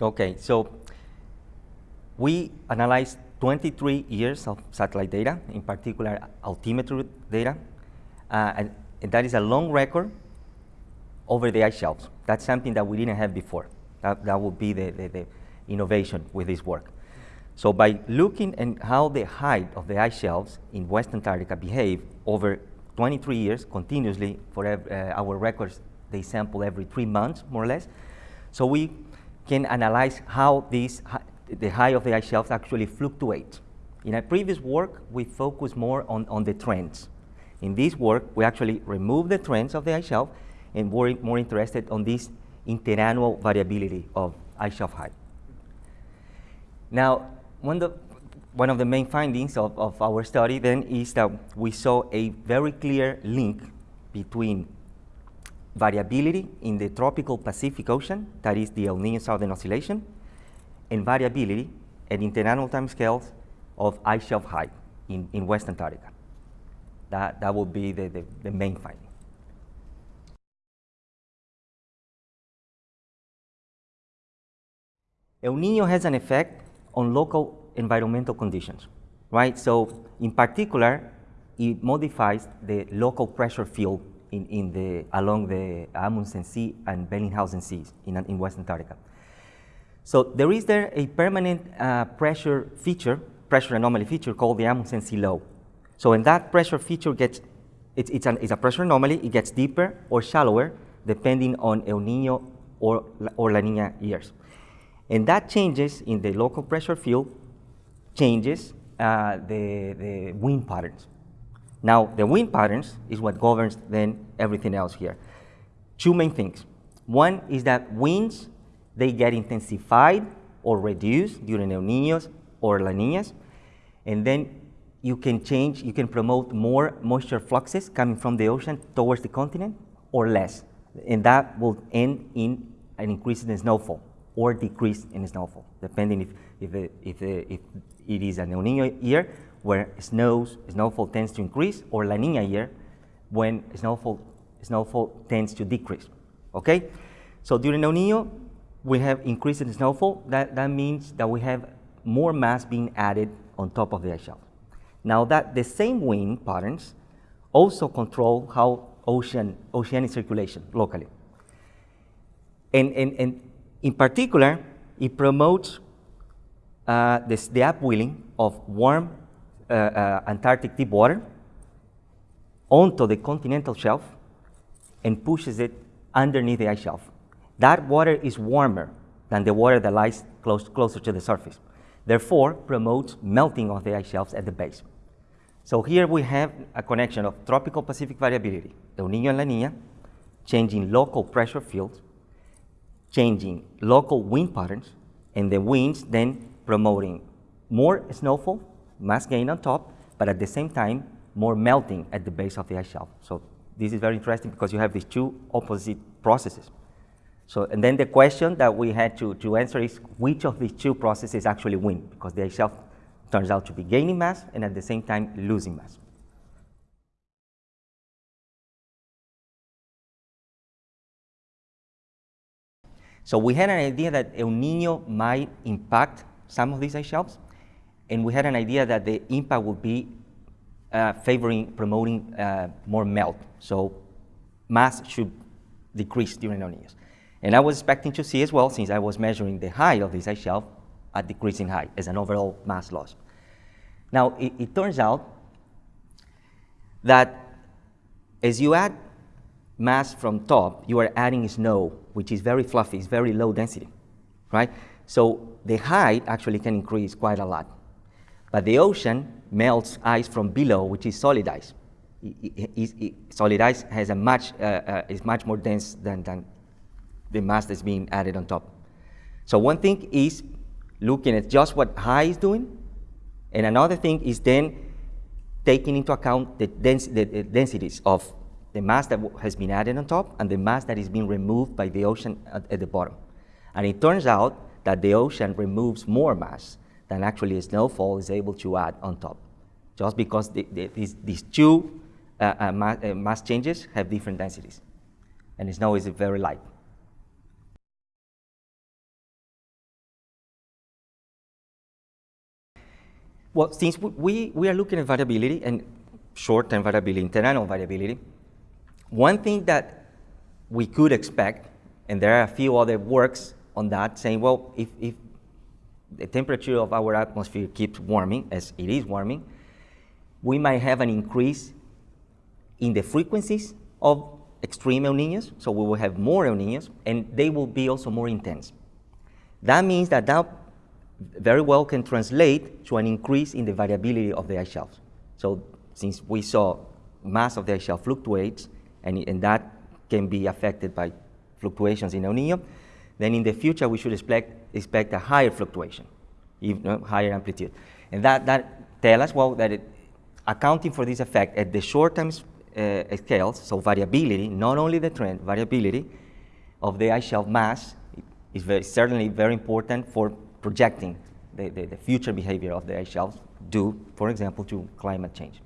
Okay, so we analyzed 23 years of satellite data, in particular altimeter data, uh, and, and, that is a long record over the ice shelves. That's something that we didn't have before. That, that would be the, the, the innovation with this work. So by looking at how the height of the ice shelves in West Antarctica behave over 23 years continuously for uh, our records, they sample every three months, more or less. So we can analyze how these, the height of the ice shelves actually fluctuate. In our previous work, we focused more on, on the trends. In this work, we actually remove the trends of the ice shelf and we're more interested on this interannual variability of ice shelf height. Now, one, the, one of the main findings of, of our study then is that we saw a very clear link between variability in the tropical Pacific Ocean, that is the El Nino Southern Oscillation, and variability at interannual timescales of ice shelf height in, in West Antarctica. That, that would be the, the, the main finding. El Nino has an effect on local environmental conditions, right? So in particular, it modifies the local pressure field in, in the, along the Amundsen Sea and Bellingshausen Seas in, in West Antarctica. So there is there a permanent uh, pressure feature, pressure anomaly feature called the Amundsen Sea low. So when that pressure feature gets, it's, it's, an, it's a pressure anomaly, it gets deeper or shallower depending on El Nino or, or La Nina years. And that changes in the local pressure field, changes uh, the, the wind patterns. Now, the wind patterns is what governs then everything else here. Two main things. One is that winds, they get intensified or reduced during El Niños or La Niñas. And then you can change, you can promote more moisture fluxes coming from the ocean towards the continent or less. And that will end in an increase in snowfall or decrease in snowfall, depending if, if, if, it, if it is an El Nino year where snows, snowfall tends to increase, or La Nina year when snowfall, snowfall tends to decrease. Okay? So during El Nino, we have increase in snowfall. That, that means that we have more mass being added on top of the ice shelf. Now that the same wind patterns also control how ocean, oceanic circulation locally. And, and, and in particular, it promotes uh, this, the upwelling of warm Uh, uh, Antarctic deep water onto the continental shelf and pushes it underneath the ice shelf. That water is warmer than the water that lies close, closer to the surface. Therefore, promotes melting of the ice shelves at the base. So here we have a connection of tropical Pacific variability, El Nino and La Nina, changing local pressure fields, changing local wind patterns, and the winds then promoting more snowfall, mass gain on top, but at the same time, more melting at the base of the ice shelf. So this is very interesting because you have these two opposite processes. So, and then the question that we had to, to answer is which of these two processes actually win because the ice shelf turns out to be gaining mass and at the same time losing mass. So we had an idea that El Nino might impact some of these ice shelves, and we had an idea that the impact would be uh, favoring, promoting uh, more melt. So mass should decrease during El Niños. And I was expecting to see as well, since I was measuring the height of this ice shelf, a decreasing height as an overall mass loss. Now, it, it turns out that as you add mass from top, you are adding snow, which is very fluffy, it's very low density, right? So the height actually can increase quite a lot. But the ocean melts ice from below, which is solid ice. It, it, it, solid ice has a much, uh, uh, is much more dense than, than the mass that's being added on top. So one thing is looking at just what high is doing, and another thing is then taking into account the, dens the, the densities of the mass that has been added on top and the mass that is being removed by the ocean at, at the bottom. And it turns out that the ocean removes more mass and actually a snowfall is able to add on top. Just because the, the, these, these, two uh, uh, mass, uh, mass changes have different densities. And snow is very light. Well, since we, we are looking at variability and short-term variability, internal variability, one thing that we could expect, and there are a few other works on that saying, well, if, if the temperature of our atmosphere keeps warming, as it is warming, we might have an increase in the frequencies of extreme El Niños, so we will have more El Niños, and they will be also more intense. That means that that very well can translate to an increase in the variability of the ice shelves. So since we saw mass of the ice shelf fluctuates, and, and that can be affected by fluctuations in El Nino, then in the future we should expect, expect a higher fluctuation, even higher amplitude. And that, that tell us, well, that it, accounting for this effect at the short-term uh, scales, so variability, not only the trend, variability of the ice shelf mass is very, certainly very important for projecting the, the, the future behavior of the ice shelves due, for example, to climate change.